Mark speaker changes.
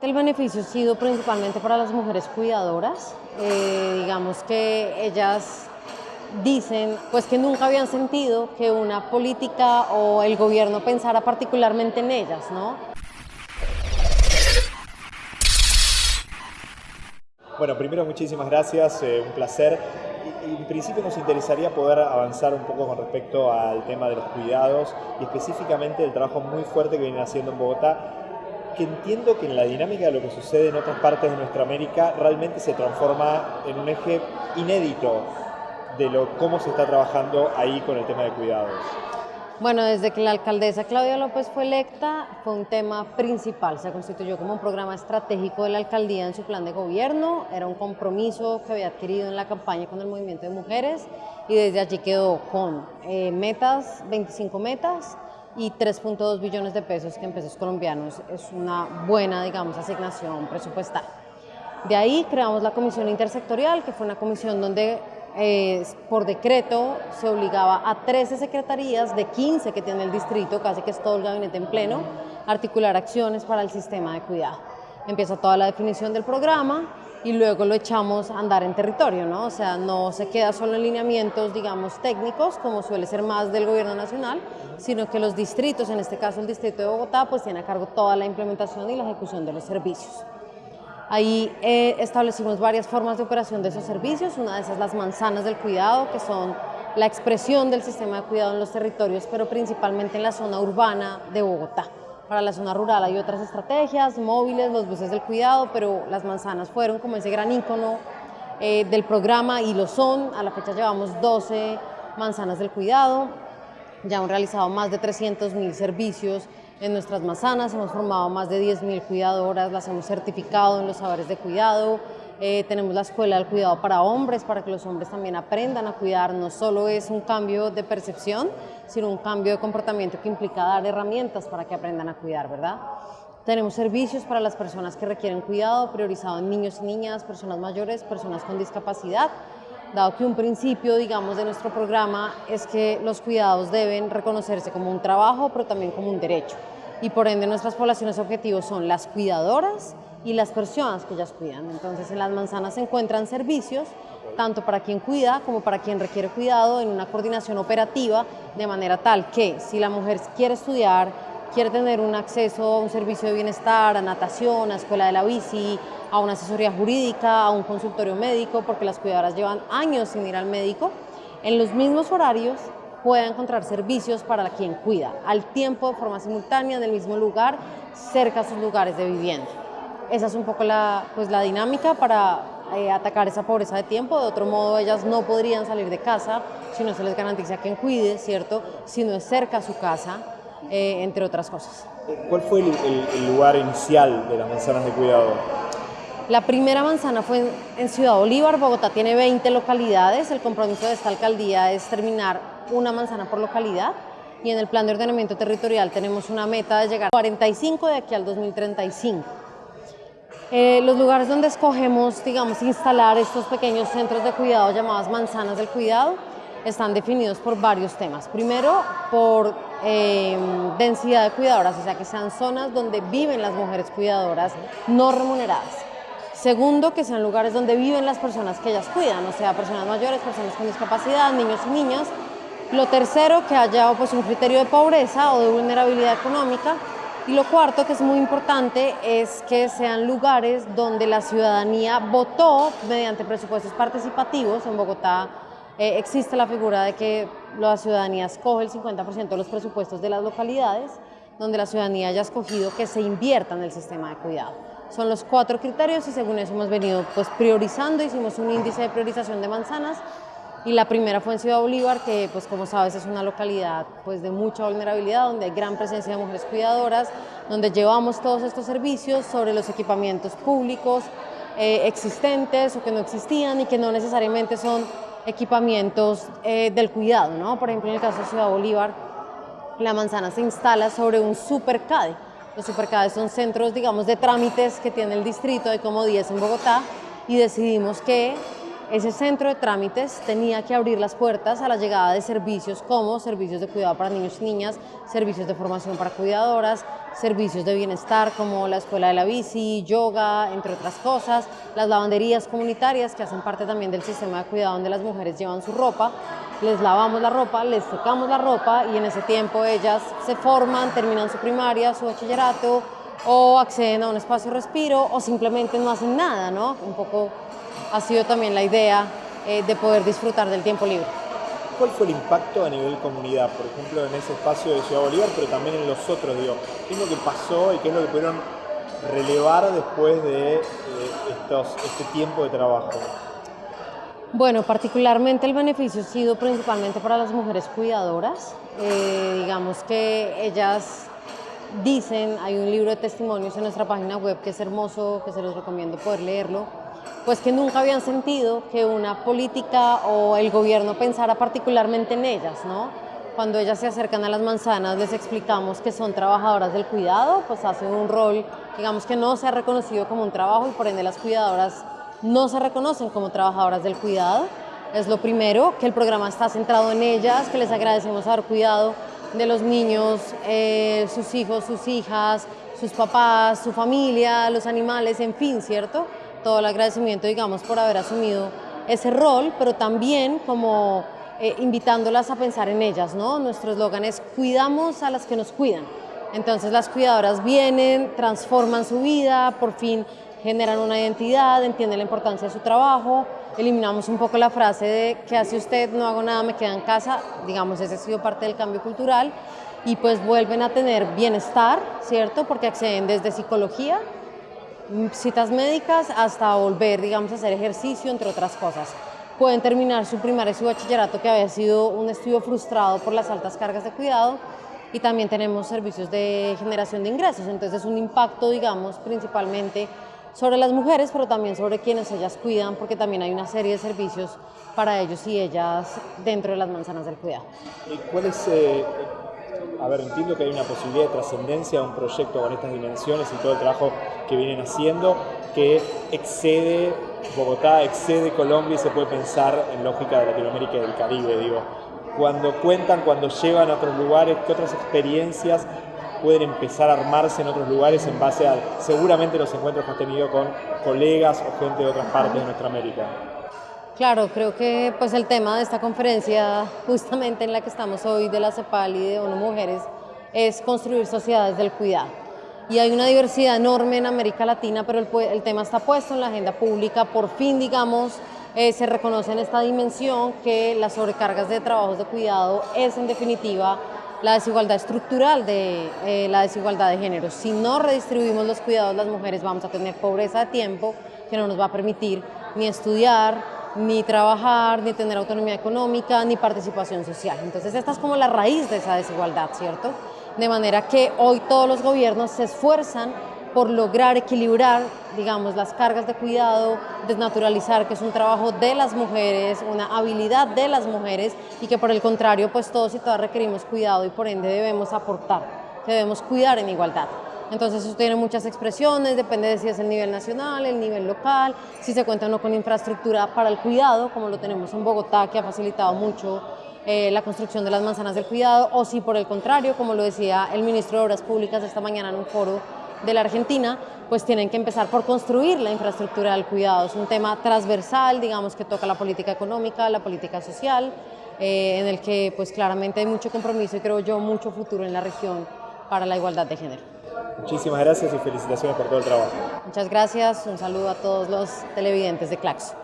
Speaker 1: El beneficio ha sido principalmente para las mujeres cuidadoras, eh, digamos que ellas dicen pues que nunca habían sentido que una política o el gobierno pensara particularmente en ellas, ¿no?
Speaker 2: Bueno, primero muchísimas gracias, eh, un placer. En principio nos interesaría poder avanzar un poco con respecto al tema de los cuidados y específicamente el trabajo muy fuerte que vienen haciendo en Bogotá que entiendo que en la dinámica de lo que sucede en otras partes de nuestra América realmente se transforma en un eje inédito de lo, cómo se está trabajando ahí con el tema de cuidados.
Speaker 1: Bueno, desde que la alcaldesa Claudia López fue electa, fue un tema principal. Se constituyó como un programa estratégico de la alcaldía en su plan de gobierno. Era un compromiso que había adquirido en la campaña con el movimiento de mujeres y desde allí quedó con eh, metas, 25 metas, y 3.2 billones de pesos que en pesos colombianos es una buena, digamos, asignación presupuestal. De ahí creamos la comisión intersectorial, que fue una comisión donde eh, por decreto se obligaba a 13 secretarías de 15 que tiene el distrito, casi que es todo el gabinete en pleno, a articular acciones para el sistema de cuidado. Empieza toda la definición del programa, y luego lo echamos a andar en territorio, ¿no? O sea, no se queda solo en lineamientos, digamos, técnicos, como suele ser más del gobierno nacional, sino que los distritos, en este caso el distrito de Bogotá, pues tiene a cargo toda la implementación y la ejecución de los servicios. Ahí eh, establecimos varias formas de operación de esos servicios, una de esas las manzanas del cuidado, que son la expresión del sistema de cuidado en los territorios, pero principalmente en la zona urbana de Bogotá. Para la zona rural hay otras estrategias, móviles, los buses del cuidado, pero las manzanas fueron como ese gran ícono eh, del programa y lo son. A la fecha llevamos 12 manzanas del cuidado, ya hemos realizado más de 300 mil servicios en nuestras manzanas, hemos formado más de 10 mil cuidadoras, las hemos certificado en los saberes de cuidado, eh, tenemos la Escuela del Cuidado para Hombres, para que los hombres también aprendan a cuidar. No solo es un cambio de percepción, sino un cambio de comportamiento que implica dar herramientas para que aprendan a cuidar, ¿verdad? Tenemos servicios para las personas que requieren cuidado, priorizado en niños y niñas, personas mayores, personas con discapacidad, dado que un principio, digamos, de nuestro programa es que los cuidados deben reconocerse como un trabajo, pero también como un derecho. Y por ende nuestras poblaciones objetivos son las cuidadoras, y las personas que ellas cuidan. Entonces en las manzanas se encuentran servicios tanto para quien cuida como para quien requiere cuidado en una coordinación operativa de manera tal que si la mujer quiere estudiar, quiere tener un acceso a un servicio de bienestar, a natación, a escuela de la bici, a una asesoría jurídica, a un consultorio médico, porque las cuidadoras llevan años sin ir al médico, en los mismos horarios pueda encontrar servicios para quien cuida, al tiempo, de forma simultánea, en el mismo lugar, cerca a sus lugares de vivienda. Esa es un poco la, pues, la dinámica para eh, atacar esa pobreza de tiempo. De otro modo, ellas no podrían salir de casa si no se les garantiza quien cuide, ¿cierto? Si no es cerca a su casa, eh, entre otras cosas.
Speaker 2: ¿Cuál fue el, lugar inicial de las manzanas de cuidado?
Speaker 1: La primera manzana fue en Ciudad Bolívar, Bogotá tiene 20 localidades, el compromiso de esta alcaldía es terminar una manzana por localidad y en el plan de ordenamiento territorial tenemos una meta de llegar a 45 de aquí al 2035. Eh, los lugares donde escogemos, digamos, instalar estos pequeños centros de cuidado llamadas manzanas del cuidado están definidos por varios temas. Primero, por em, densidad de cuidadoras, o sea, que sean zonas donde viven las mujeres cuidadoras no remuneradas. Segundo, que sean lugares donde viven las personas que ellas cuidan, o sea, personas mayores, personas con discapacidad, niños y niñas. Lo tercero, que haya pues, un criterio de pobreza o de vulnerabilidad económica y lo cuarto, que es muy importante, es que sean lugares donde la ciudadanía votó mediante presupuestos participativos. En Bogotá eh, existe la figura de que la ciudadanía escoge el 50% de los presupuestos de las localidades, donde la ciudadanía haya escogido que se invierta en el sistema de cuidado. Son los cuatro criterios y según eso hemos venido pues, priorizando, hicimos un índice de priorización de manzanas y la primera fue en Ciudad Bolívar, que pues como sabes es una localidad pues de mucha vulnerabilidad, donde hay gran presencia de mujeres cuidadoras, donde llevamos todos estos servicios sobre los equipamientos públicos eh, existentes o que no existían y que no necesariamente son equipamientos eh, del cuidado, ¿no? Por ejemplo, en el caso de Ciudad Bolívar, la manzana se instala sobre un supercade. Los supercades son centros, digamos, de trámites que tiene el distrito, hay como 10 en Bogotá, y decidimos que ese centro de trámites tenía que abrir las puertas a la llegada de servicios como servicios de cuidado para niños y niñas, servicios de formación para cuidadoras, servicios de bienestar como la escuela de la bici, yoga, entre otras cosas, las lavanderías comunitarias que hacen parte también del sistema de cuidado donde las mujeres llevan su ropa, les lavamos la ropa, les secamos la ropa y en ese tiempo ellas se forman, terminan su primaria, su bachillerato o acceden a un espacio respiro o simplemente no hacen nada, ¿no? Un poco ha sido también la idea eh, de poder disfrutar del tiempo libre.
Speaker 2: ¿Cuál fue el impacto a nivel comunidad, por ejemplo, en ese espacio de Ciudad Bolívar, pero también en los otros? Digo, ¿Qué es lo que pasó y qué es lo que pudieron relevar después de eh, estos, este tiempo de trabajo?
Speaker 1: Bueno, particularmente el beneficio ha sido principalmente para las mujeres cuidadoras. Eh, digamos que ellas dicen, hay un libro de testimonios en nuestra página web que es hermoso, que se los recomiendo poder leerlo, pues que nunca habían sentido que una política o el gobierno pensara particularmente en ellas, ¿no? Cuando ellas se acercan a las manzanas les explicamos que son trabajadoras del cuidado, pues hacen un rol, digamos que no se ha reconocido como un trabajo y por ende las cuidadoras no se reconocen como trabajadoras del cuidado. Es lo primero, que el programa está centrado en ellas, que les agradecemos haber cuidado de los niños, eh, sus hijos, sus hijas, sus papás, su familia, los animales, en fin, ¿cierto? Todo el agradecimiento, digamos, por haber asumido ese rol, pero también como eh, invitándolas a pensar en ellas, ¿no? Nuestro eslogan es cuidamos a las que nos cuidan. Entonces las cuidadoras vienen, transforman su vida, por fin generan una identidad, entienden la importancia de su trabajo, eliminamos un poco la frase de ¿qué hace usted? No hago nada, me quedo en casa, digamos, ese ha sido parte del cambio cultural y pues vuelven a tener bienestar, ¿cierto? Porque acceden desde psicología, citas médicas hasta volver, digamos, a hacer ejercicio, entre otras cosas. Pueden terminar su primaria y su bachillerato, que había sido un estudio frustrado por las altas cargas de cuidado, y también tenemos servicios de generación de ingresos, entonces es un impacto, digamos, principalmente sobre las mujeres, pero también sobre quienes ellas cuidan, porque también hay una serie de servicios para ellos y ellas dentro de las manzanas del cuidado.
Speaker 2: ¿Cuál es eh, a ver, entiendo que hay una posibilidad de trascendencia a un proyecto con estas dimensiones y todo el trabajo que vienen haciendo, que excede Bogotá, excede Colombia y se puede pensar en lógica de Latinoamérica y del Caribe, digo. Cuando cuentan, cuando llevan a otros lugares, ¿qué otras experiencias pueden empezar a armarse en otros lugares en base a seguramente los encuentros que has tenido con colegas o gente de otras partes de nuestra América?
Speaker 1: Claro, creo que pues el tema de esta conferencia, justamente en la que estamos hoy de la CEPAL y de ONU Mujeres, es construir sociedades del cuidado. Y hay una diversidad enorme en América Latina, pero el, tema está puesto en la agenda pública. Por fin, digamos, eh, se reconoce en esta dimensión que las sobrecargas de trabajos de cuidado es en definitiva la desigualdad estructural de eh, la desigualdad de género. Si no redistribuimos los cuidados las mujeres vamos a tener pobreza de tiempo que no nos va a permitir ni estudiar, ni trabajar, ni tener autonomía económica, ni participación social. Entonces esta es como la raíz de esa desigualdad, ¿cierto? De manera que hoy todos los gobiernos se esfuerzan por lograr equilibrar, digamos, las cargas de cuidado, desnaturalizar que es un trabajo de las mujeres, una habilidad de las mujeres y que por el contrario, pues todos y todas requerimos cuidado y por ende debemos aportar, debemos cuidar en igualdad. Entonces eso tiene muchas expresiones, depende de si es el nivel nacional, el nivel local, si se cuenta o no con infraestructura para el cuidado, como lo tenemos en Bogotá, que ha facilitado mucho eh, la construcción de las manzanas del cuidado, o si por el contrario, como lo decía el ministro de Obras Públicas esta mañana en un foro de la Argentina, pues tienen que empezar por construir la infraestructura del cuidado. Es un tema transversal, digamos, que toca la política económica, la política social, eh, en el que pues claramente hay mucho compromiso y creo yo mucho futuro en la región para la igualdad de género.
Speaker 2: Muchísimas gracias y felicitaciones por todo el trabajo.
Speaker 1: Muchas gracias, un saludo a todos los televidentes de Claxo.